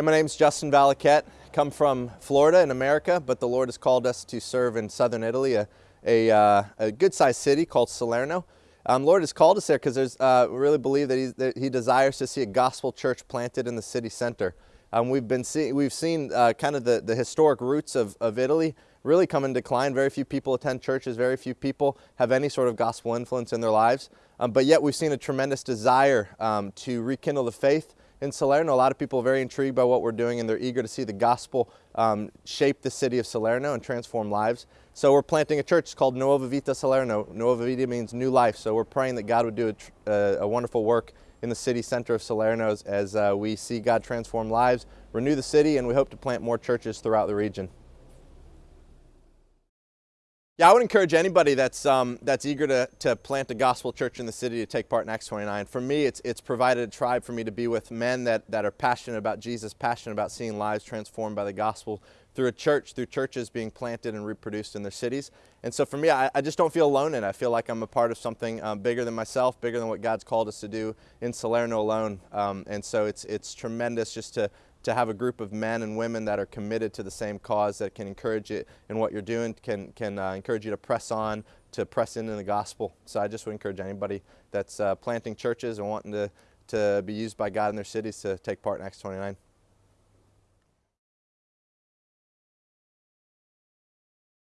Hey, my name's Justin Valaket. Come from Florida in America, but the Lord has called us to serve in southern Italy, a, a, uh, a good-sized city called Salerno. Um, Lord has called us there because there's uh, we really believe that, that, He desires to see a gospel church planted in the city center. Um, we've been see, we've seen uh, kind of the, the historic roots of, of Italy really come in decline. Very few people attend churches. Very few people have any sort of gospel influence in their lives. Um, but yet we've seen a tremendous desire um, to rekindle the faith in Salerno. A lot of people are very intrigued by what we're doing and they're eager to see the gospel um, shape the city of Salerno and transform lives. So we're planting a church called Nuova Vita Salerno. Nuova Vita means new life. So we're praying that God would do a, uh, a wonderful work in the city center of Salerno as uh, we see God transform lives, renew the city, and we hope to plant more churches throughout the region. Yeah, I would encourage anybody that's um, that's eager to, to plant a gospel church in the city to take part in Acts 29. For me, it's it's provided a tribe for me to be with men that, that are passionate about Jesus, passionate about seeing lives transformed by the gospel through a church, through churches being planted and reproduced in their cities. And so for me, I, I just don't feel alone in it. I feel like I'm a part of something um, bigger than myself, bigger than what God's called us to do in Salerno alone. Um, and so it's it's tremendous just to to have a group of men and women that are committed to the same cause that can encourage you in what you're doing, can, can uh, encourage you to press on, to press into the gospel. So I just would encourage anybody that's uh, planting churches and wanting to, to be used by God in their cities to take part in Acts 29.